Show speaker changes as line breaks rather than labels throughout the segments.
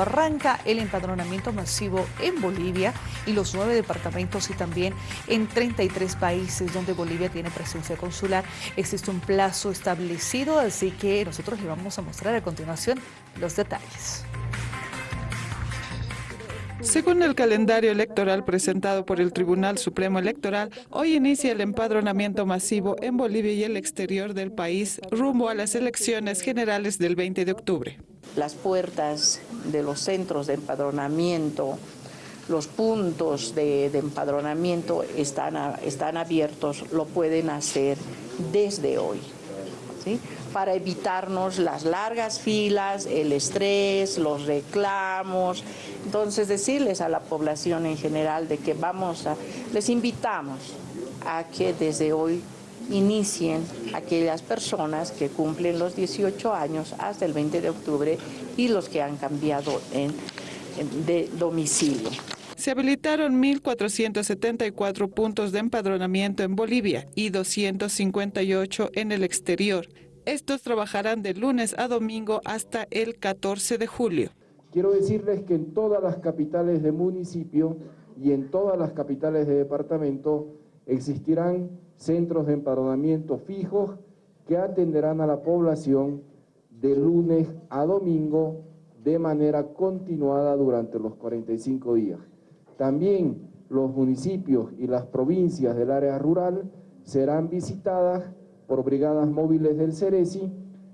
Arranca el empadronamiento masivo en Bolivia y los nueve departamentos y también en 33 países donde Bolivia tiene presencia consular. Existe un plazo establecido, así que nosotros le vamos a mostrar a continuación los detalles.
Según el calendario electoral presentado por el Tribunal Supremo Electoral, hoy inicia el empadronamiento masivo en Bolivia y el exterior del país rumbo a las elecciones generales del 20 de octubre.
Las puertas de los centros de empadronamiento, los puntos de, empadronamiento están, están abiertos, lo pueden hacer desde hoy. para evitarnos las largas filas, el estrés, los reclamos. Entonces decirles a la población en general de que vamos a, les invitamos a que desde hoy inicien aquellas personas que cumplen los 18 años hasta el 20 de octubre y los que han cambiado de domicilio.
Se habilitaron 1.474 puntos de empadronamiento en Bolivia y 258 en el exterior. Estos trabajarán de lunes a domingo hasta el 14 de julio.
Quiero decirles que en todas las capitales de municipio y en todas las capitales de departamento existirán centros de empadronamiento fijos que atenderán a la población de lunes a domingo de manera continuada durante los 45 días. También los municipios y las provincias del área rural serán visitadas por brigadas móviles del CERESI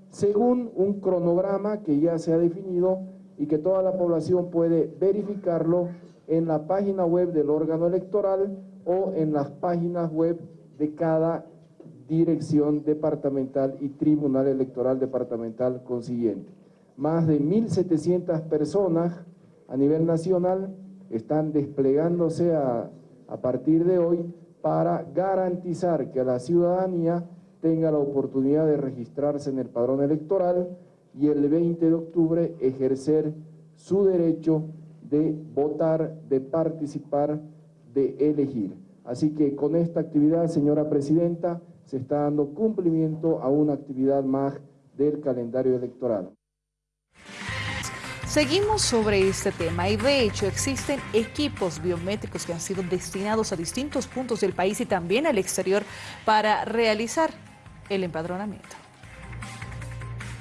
según un cronograma que ya se ha definido y que toda la población puede verificarlo en la página web del órgano electoral o en las páginas web de cada dirección departamental y tribunal electoral departamental consiguiente. Más de 1.700 personas a nivel nacional están desplegándose a, a partir de hoy para garantizar que la ciudadanía tenga la oportunidad de registrarse en el padrón electoral y el 20 de octubre ejercer su derecho de votar, de participar, de elegir. Así que con esta actividad, señora Presidenta, se está dando cumplimiento a una actividad más del calendario electoral.
Seguimos sobre este tema y de hecho existen equipos biométricos que han sido destinados a distintos puntos del país y también al exterior para realizar el empadronamiento.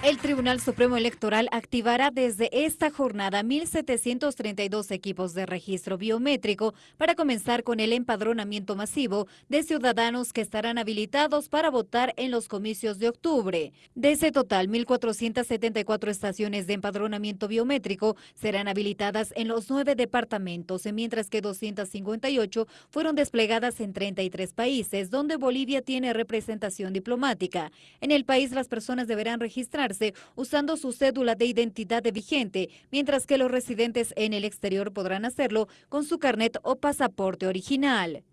El Tribunal Supremo Electoral activará desde esta jornada 1.732 equipos de registro biométrico para comenzar con el empadronamiento masivo de ciudadanos que estarán habilitados para votar en los comicios de octubre. De ese total, 1.474 estaciones de empadronamiento biométrico serán habilitadas en los nueve departamentos, mientras que 258 fueron desplegadas en 33 países, donde Bolivia tiene representación diplomática. En el país, las personas deberán registrar usando su cédula de identidad vigente, mientras que los residentes en el exterior podrán hacerlo con su carnet o pasaporte original.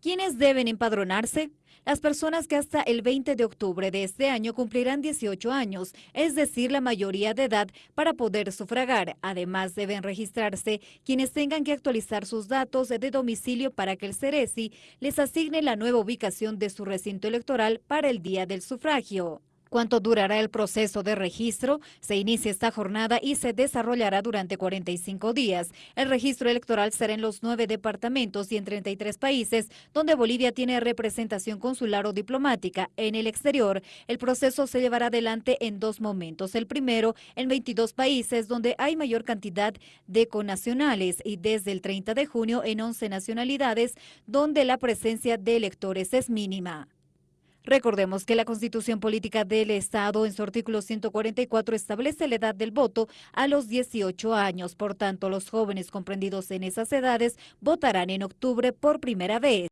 ¿Quiénes deben empadronarse? Las personas que hasta el 20 de octubre de este año cumplirán 18 años, es decir, la mayoría de edad, para poder sufragar. Además, deben registrarse quienes tengan que actualizar sus datos de domicilio para que el CERESI les asigne la nueva ubicación de su recinto electoral para el día del sufragio. ¿Cuánto durará el proceso de registro? Se inicia esta jornada y se desarrollará durante 45 días. El registro electoral será en los nueve departamentos y en 33 países donde Bolivia tiene representación consular o diplomática. En el exterior, el proceso se llevará adelante en dos momentos. El primero, en 22 países donde hay mayor cantidad de conacionales y desde el 30 de junio en 11 nacionalidades donde la presencia de electores es mínima. Recordemos que la Constitución Política del Estado en su artículo 144 establece la edad del voto a los 18 años. Por tanto, los jóvenes comprendidos en esas edades votarán en octubre por primera vez.